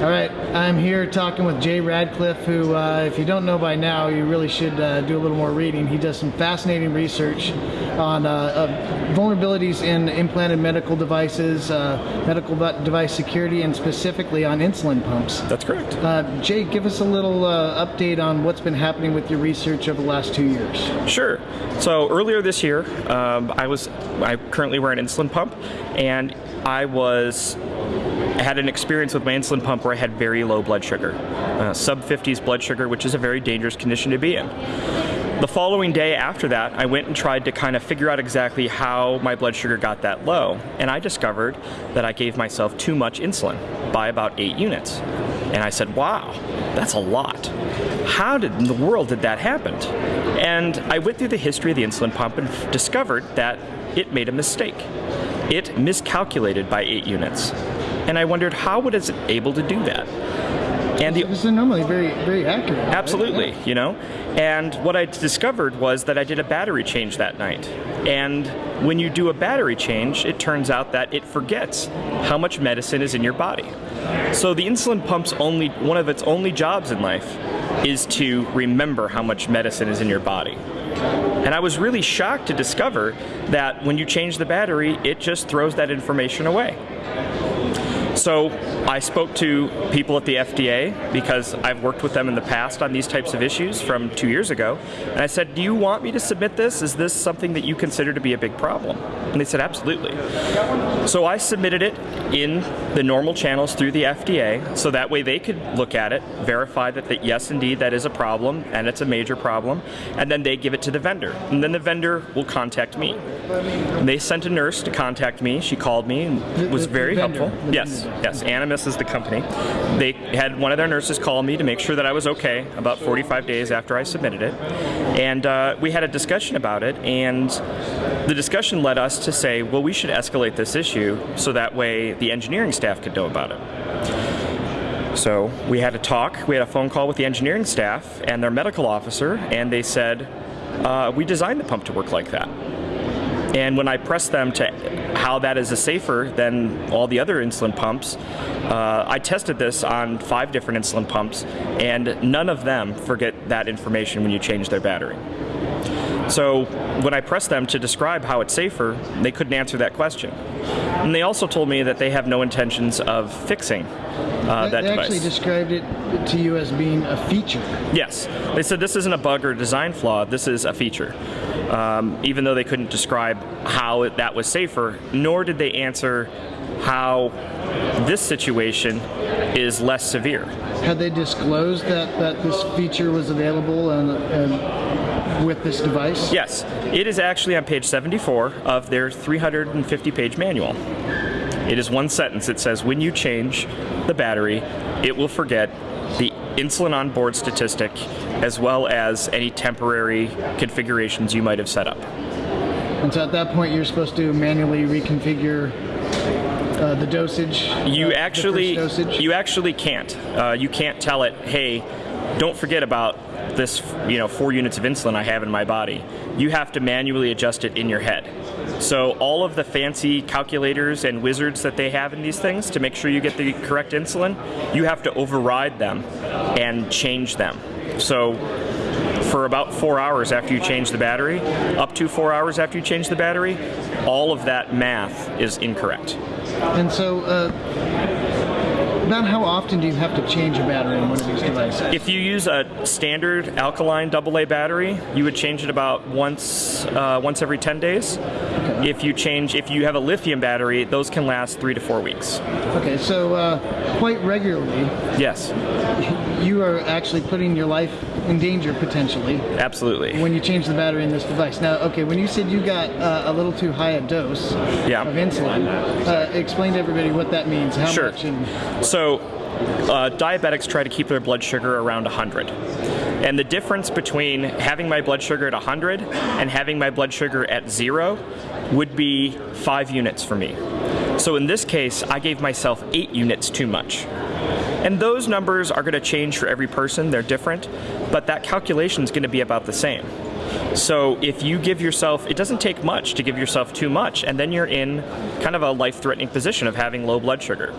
All right, I'm here talking with Jay Radcliffe, who, uh, if you don't know by now, you really should uh, do a little more reading. He does some fascinating research on uh, uh vulnerabilities in implanted medical devices, uh, medical device security, and specifically on insulin pumps. That's correct. Uh, Jay, give us a little update on what's been happening with your research over the last two years. Sure. So earlier this year, um, I was I currently wear an insulin pump, and I was I had an experience with my insulin pump where I had very low blood sugar, uh, sub 50s blood sugar, which is a very dangerous condition to be in. The following day after that, I went and tried to kind of figure out exactly how my blood sugar got that low, and I discovered that I gave myself too much insulin by about eight units. And I said, wow, that's a lot. How did in the world did that happen? And I went through the history of the insulin pump and discovered that it made a mistake. It miscalculated by eight units. And I wondered how was it able to do that? And the, this is normally very, very accurate. Absolutely, right? you know. And what I discovered was that I did a battery change that night. And when you do a battery change, it turns out that it forgets how much medicine is in your body. So the insulin pump's only one of its only jobs in life is to remember how much medicine is in your body. And I was really shocked to discover that when you change the battery, it just throws that information away. So I spoke to people at the FDA because I've worked with them in the past on these types of issues from two years ago. And I said, do you want me to submit this? Is this something that you consider to be a big problem? And they said, absolutely. So I submitted it in the normal channels through the FDA so that way they could look at it, verify that, that yes, indeed, that is a problem and it's a major problem, and then they give it to the vendor. And then the vendor will contact me. And they sent a nurse to contact me. She called me and was very helpful. Yes, yes. Animas is the company. They had one of their nurses call me to make sure that I was okay about 45 days after I submitted it. And uh, we had a discussion about it, and the discussion led us to say, well, we should escalate this issue so that way the engineering staff could know about it. So we had a talk, we had a phone call with the engineering staff and their medical officer, and they said, uh, we designed the pump to work like that. And when I pressed them to how that is a safer than all the other insulin pumps, uh, I tested this on five different insulin pumps, and none of them forget that information when you change their battery. So when I pressed them to describe how it's safer, they couldn't answer that question. And they also told me that they have no intentions of fixing uh, that they device. actually described it to you as being a feature. Yes. They said this isn't a bug or design flaw, this is a feature. Um, even though they couldn't describe how it, that was safer, nor did they answer how this situation is less severe. Had they disclosed that, that this feature was available and, and with this device? Yes. It is actually on page 74 of their 350 page manual. It is one sentence. It says, when you change the battery, it will forget insulin on board statistic as well as any temporary configurations you might have set up. And so at that point you're supposed to manually reconfigure uh, the dosage? You uh, actually dosage? you actually can't. Uh, you can't tell it, hey, don't forget about this you know four units of insulin I have in my body. You have to manually adjust it in your head. So all of the fancy calculators and wizards that they have in these things to make sure you get the correct insulin, you have to override them and change them. So for about four hours after you change the battery, up to four hours after you change the battery, all of that math is incorrect. And so uh, about how often do you have to change a battery in one of these devices? If you use a standard alkaline AA battery, you would change it about once uh, once every 10 days. If you change, if you have a lithium battery, those can last three to four weeks. Okay, so uh, quite regularly. Yes. You are actually putting your life in danger potentially. Absolutely. When you change the battery in this device. Now, okay, when you said you got uh, a little too high a dose yeah. of insulin, uh, explain to everybody what that means. How sure. much? And so, uh, diabetics try to keep their blood sugar around 100. And the difference between having my blood sugar at 100 and having my blood sugar at zero would be five units for me. So in this case, I gave myself eight units too much. And those numbers are going to change for every person, they're different, but that calculation is going to be about the same. So if you give yourself, it doesn't take much to give yourself too much, and then you're in kind of a life-threatening position of having low blood sugar.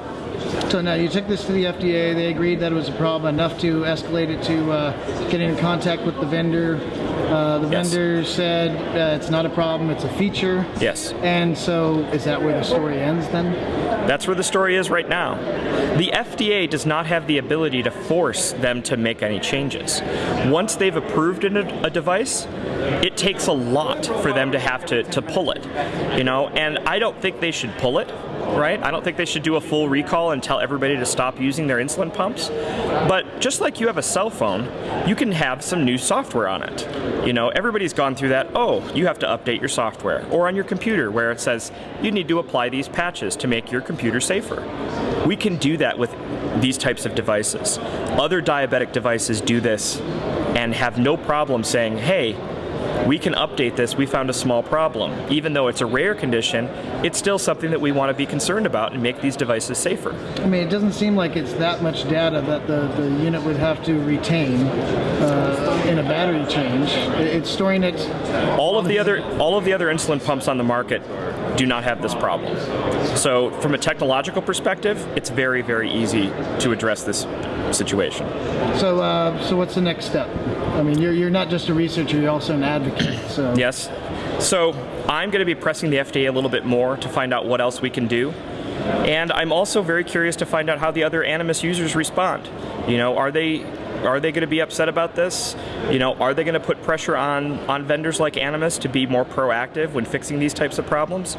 So now you took this to the FDA. They agreed that it was a problem enough to escalate it to uh, getting in contact with the vendor. Uh, the Yes. vendor said uh, it's not a problem; it's a feature. Yes. And so, is that where the story ends then? That's where the story is right now. The FDA does not have the ability to force them to make any changes. Once they've approved an, a device, it takes a lot for them to have to, to pull it. You know, and I don't think they should pull it, right? I don't think they should do a full recall and tell everybody to stop using their insulin pumps. But just like you have a cell phone, you can have some new software on it. You know, everybody's gone through that. Oh, you have to update your software. Or on your computer where it says you need to apply these patches to make your computer safer. We can do that with these types of devices. Other diabetic devices do this and have no problem saying, hey, we can update this. We found a small problem. Even though it's a rare condition, it's still something that we want to be concerned about and make these devices safer. I mean, it doesn't seem like it's that much data that the, the unit would have to retain uh, in a battery change. It's storing it. All of the other all of the other insulin pumps on the market do not have this problem. So, from a technological perspective, it's very very easy to address this situation. So, uh, so what's the next step? I mean, you're, you're not just a researcher; you're also an advocate. So, Yes. So I'm going to be pressing the FDA a little bit more to find out what else we can do. And I'm also very curious to find out how the other Animas users respond. You know, are they are they going to be upset about this? You know, are they going to put pressure on on vendors like Animas to be more proactive when fixing these types of problems?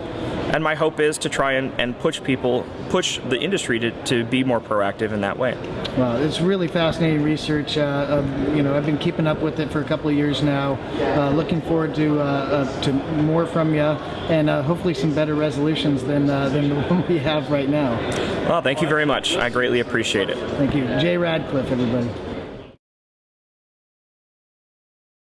And my hope is to try and, and push people, push the industry to, to be more proactive in that way. Well, it's really fascinating research. Uh, um, you know, I've been keeping up with it for a couple of years now. Uh, looking forward to uh, uh, to more from you, and uh, hopefully some better resolutions than uh, than the one we have right now. Well, thank you very much. I greatly appreciate it. Thank you, Jay Radcliffe, everybody.